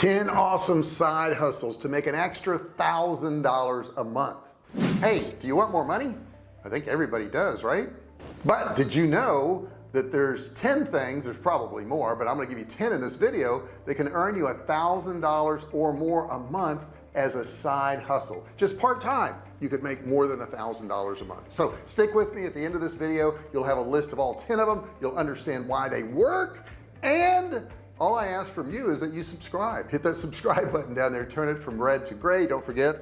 10 awesome side hustles to make an extra thousand dollars a month. Hey do you want more money? I think everybody does right? But did you know that there's 10 things there's probably more but I'm gonna give you 10 in this video that can earn you a thousand dollars or more a month as a side hustle. Just part-time you could make more than a thousand dollars a month. So stick with me at the end of this video. You'll have a list of all 10 of them. You'll understand why they work and all I ask from you is that you subscribe. Hit that subscribe button down there. Turn it from red to gray. Don't forget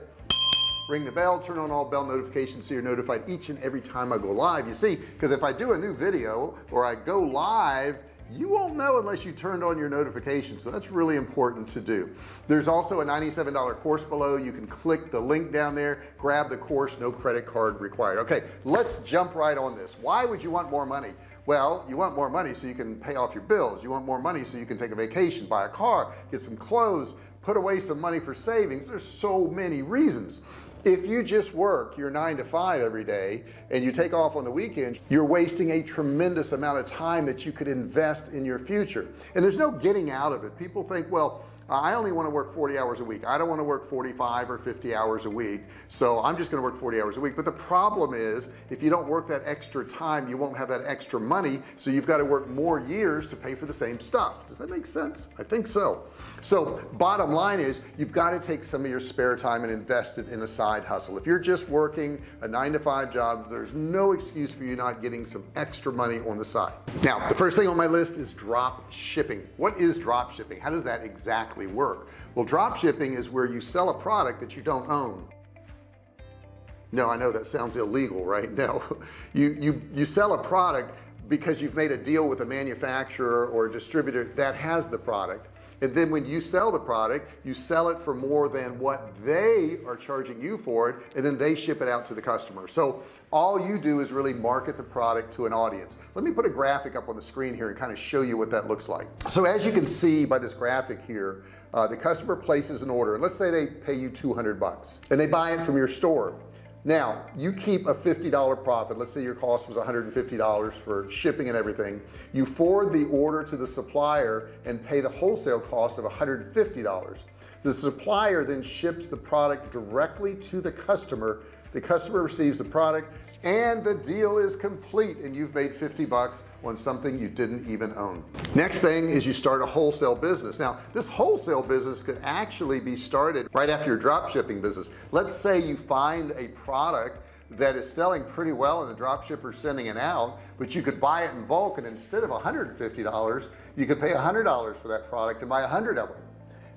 ring the bell turn on all bell notifications so you're notified each and every time I go live. You see because if I do a new video or I go live you won't know unless you turned on your notifications so that's really important to do. There's also a $97 course below. You can click the link down there grab the course no credit card required. Okay let's jump right on this. Why would you want more money? Well you want more money so you can pay off your bills. You want more money so you can take a vacation buy a car get some clothes put away some money for savings. There's so many reasons if you just work your nine to five every day and you take off on the weekends you're wasting a tremendous amount of time that you could invest in your future. And there's no getting out of it. People think well I only want to work 40 hours a week. I don't want to work 45 or 50 hours a week so I'm just going to work 40 hours a week. But the problem is if you don't work that extra time you won't have that extra money so you've got to work more years to pay for the same stuff. Does that make sense? I think so. So bottom line is you've got to take some of your spare time and invest it in a side hustle. If you're just working a nine to five job there's no excuse for you not getting some extra money on the side. Now the first thing on my list is drop shipping. What is drop shipping? How does that exactly exactly work. Well drop shipping is where you sell a product that you don't own. No I know that sounds illegal right? No. You you you sell a product because you've made a deal with a manufacturer or a distributor that has the product and then when you sell the product you sell it for more than what they are charging you for it and then they ship it out to the customer. So all you do is really market the product to an audience. Let me put a graphic up on the screen here and kind of show you what that looks like. So as you can see by this graphic here uh, the customer places an order. Let's say they pay you 200 bucks and they buy it from your store now you keep a $50 profit. Let's say your cost was $150 for shipping and everything. You forward the order to the supplier and pay the wholesale cost of $150 the supplier then ships the product directly to the customer. The customer receives the product and the deal is complete and you've made 50 bucks on something you didn't even own. Next thing is you start a wholesale business. Now this wholesale business could actually be started right after your drop shipping business. Let's say you find a product that is selling pretty well and the drop shipper sending it out but you could buy it in bulk and instead of $150 you could pay $100 for that product and buy a hundred of them.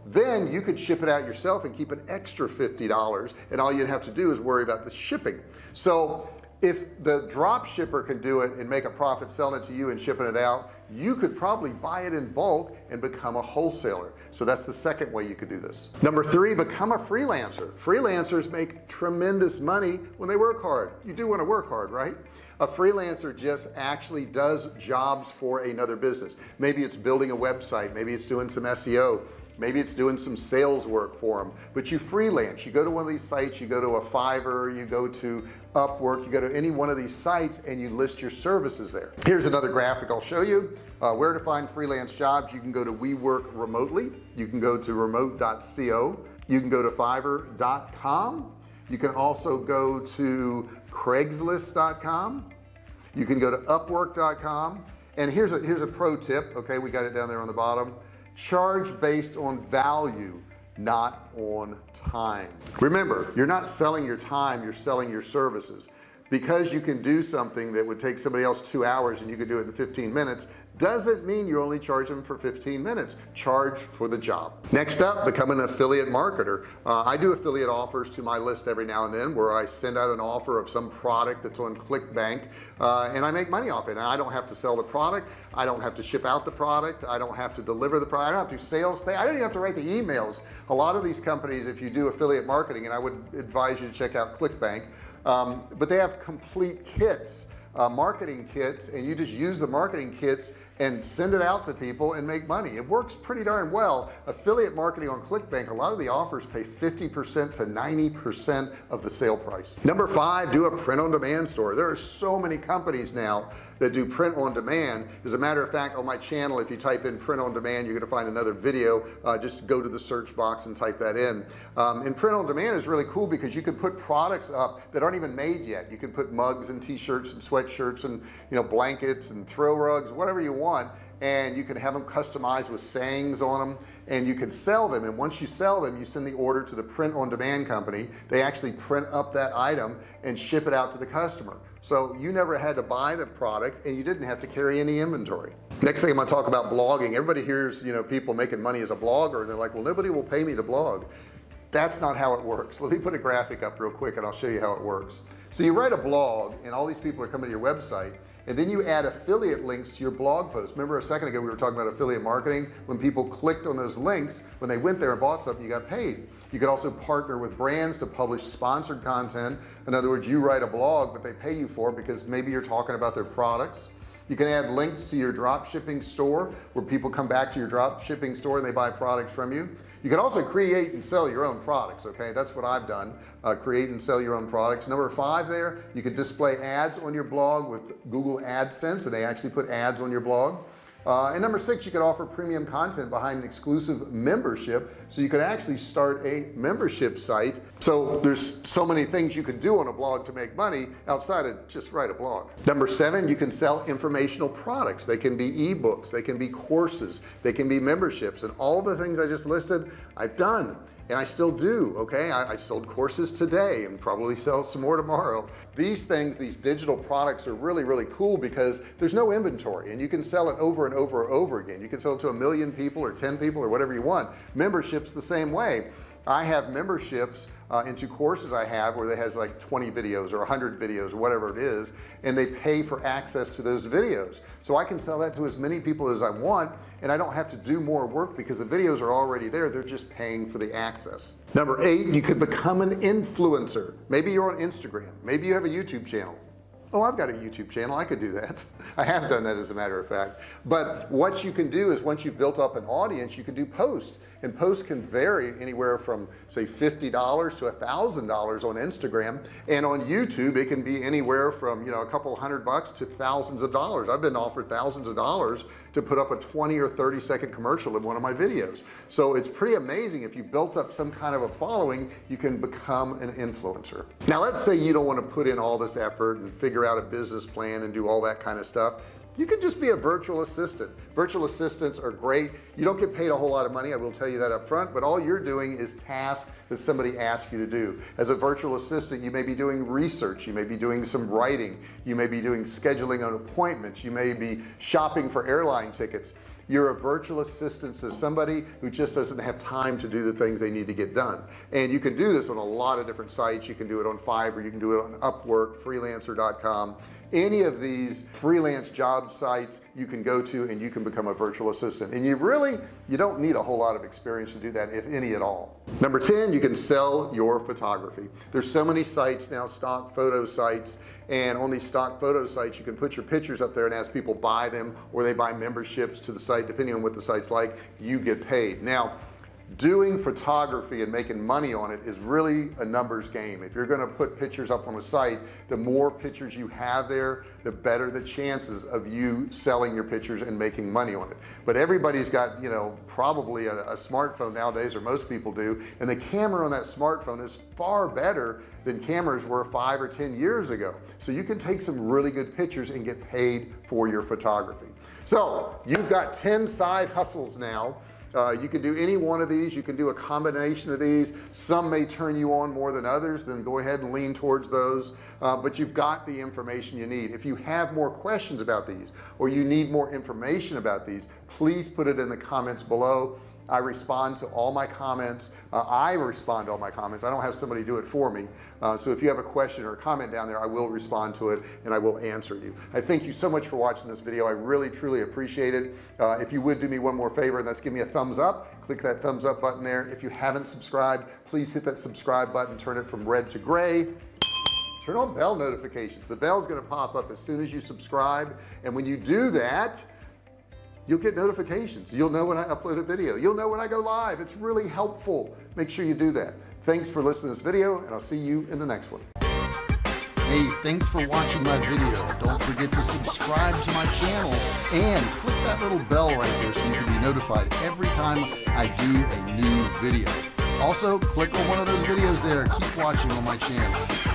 Then you could ship it out yourself and keep an extra $50 and all you'd have to do is worry about the shipping. So if the drop shipper can do it and make a profit selling it to you and shipping it out you could probably buy it in bulk and become a wholesaler. So that's the second way you could do this. Number three become a freelancer. Freelancers make tremendous money when they work hard. You do want to work hard right? A freelancer just actually does jobs for another business. Maybe it's building a website maybe it's doing some SEO maybe it's doing some sales work for them but you freelance. You go to one of these sites you go to a Fiverr you go to Upwork you go to any one of these sites and you list your services there. Here's another graphic I'll show you. Uh, where to find freelance jobs you can go to we work remotely. You can go to remote.co you can go to fiverr.com you can also go to craigslist.com you can go to upwork.com and here's a here's a pro tip okay? We got it down there on the bottom charge based on value not on time. Remember you're not selling your time you're selling your services because you can do something that would take somebody else two hours and you can do it in 15 minutes doesn't mean you only charge them for 15 minutes. Charge for the job. Next up become an affiliate marketer. Uh, I do affiliate offers to my list every now and then where I send out an offer of some product that's on clickbank uh, and I make money off it. And I don't have to sell the product. I don't have to ship out the product. I don't have to deliver the product. I don't have to sales pay. I don't even have to write the emails. A lot of these companies if you do affiliate marketing and I would advise you to check out clickbank um, but they have complete kits uh, marketing kits and you just use the marketing kits and send it out to people and make money. It works pretty darn well. Affiliate marketing on clickbank a lot of the offers pay 50% to 90% of the sale price. Number five do a print on demand store. There are so many companies now that do print on demand as a matter of fact on my channel if you type in print on demand you're going to find another video. Uh, just go to the search box and type that in. Um, and print on demand is really cool because you can put products up that aren't even made yet. You can put mugs and t-shirts and sweatshirts and you know blankets and throw rugs whatever you want and you can have them customized with sayings on them and you can sell them. And once you sell them you send the order to the print on demand company. They actually print up that item and ship it out to the customer. So you never had to buy the product and you didn't have to carry any inventory. Next thing I'm going to talk about blogging. Everybody hears you know people making money as a blogger and they're like well nobody will pay me to blog. That's not how it works. Let me put a graphic up real quick and I'll show you how it works. So you write a blog and all these people are coming to your website and then you add affiliate links to your blog post remember a second ago we were talking about affiliate marketing? When people clicked on those links when they went there and bought something you got paid. You could also partner with brands to publish sponsored content. In other words you write a blog but they pay you for it because maybe you're talking about their products you can add links to your drop shipping store where people come back to your drop shipping store and they buy products from you. You can also create and sell your own products okay? That's what I've done uh, create and sell your own products. Number five there you could display ads on your blog with Google AdSense and they actually put ads on your blog uh, and number six you could offer premium content behind an exclusive membership so you could actually start a membership site. So there's so many things you could do on a blog to make money outside of just write a blog. Number seven you can sell informational products. They can be ebooks they can be courses they can be memberships and all the things I just listed I've done and I still do okay? I, I, sold courses today and probably sell some more tomorrow. These things these digital products are really really cool because there's no inventory and you can sell it over and over and over again. You can sell it to a million people or 10 people or whatever you want. Memberships the same way I have memberships uh, into courses I have where they has like 20 videos or 100 videos or whatever it is and they pay for access to those videos. So I can sell that to as many people as I want and I don't have to do more work because the videos are already there. They're just paying for the access. Number eight you could become an influencer. Maybe you're on Instagram. Maybe you have a YouTube channel. Oh I've got a YouTube channel. I could do that. I have done that as a matter of fact. But what you can do is once you've built up an audience you can do posts and posts can vary anywhere from say $50 to thousand dollars on Instagram. And on YouTube it can be anywhere from you know a couple hundred bucks to thousands of dollars. I've been offered thousands of dollars to put up a 20 or 30 second commercial in one of my videos. So it's pretty amazing. If you built up some kind of a following you can become an influencer. Now let's say you don't want to put in all this effort and figure out a business plan and do all that kind of stuff you can just be a virtual assistant. Virtual assistants are great. You don't get paid a whole lot of money I will tell you that up front but all you're doing is tasks that somebody asks you to do. As a virtual assistant you may be doing research you may be doing some writing you may be doing scheduling on appointments you may be shopping for airline tickets you're a virtual assistant to somebody who just doesn't have time to do the things they need to get done. And you can do this on a lot of different sites. You can do it on Fiverr. You can do it on Upwork freelancer.com any of these freelance job sites you can go to and you can become a virtual assistant. And you really you don't need a whole lot of experience to do that if any at all. Number 10 you can sell your photography. There's so many sites now stock photo sites and on these stock photo sites you can put your pictures up there and as people buy them or they buy memberships to the site depending on what the site's like you get paid. Now doing photography and making money on it is really a numbers game. If you're going to put pictures up on a site the more pictures you have there the better the chances of you selling your pictures and making money on it. But everybody's got you know probably a, a smartphone nowadays or most people do and the camera on that smartphone is far better than cameras were five or ten years ago. So you can take some really good pictures and get paid for your photography. So you've got 10 side hustles now uh, you can do any one of these. You can do a combination of these. Some may turn you on more than others then go ahead and lean towards those. Uh, but you've got the information you need. If you have more questions about these or you need more information about these please put it in the comments below I respond to all my comments. Uh, I respond to all my comments. I don't have somebody do it for me. Uh, so if you have a question or a comment down there I will respond to it and I will answer you. I thank you so much for watching this video. I really truly appreciate it. Uh, if you would do me one more favor and that's give me a thumbs up. Click that thumbs up button there. If you haven't subscribed please hit that subscribe button. Turn it from red to gray. Turn on bell notifications. The bell is going to pop up as soon as you subscribe. And when you do that you'll get notifications. You'll know when I upload a video. You'll know when I go live. It's really helpful. Make sure you do that. Thanks for listening to this video and I'll see you in the next one. Hey thanks for watching my video. Don't forget to subscribe to my channel and click that little bell right there so you can be notified every time I do a new video. Also click on one of those videos there. Keep watching on my channel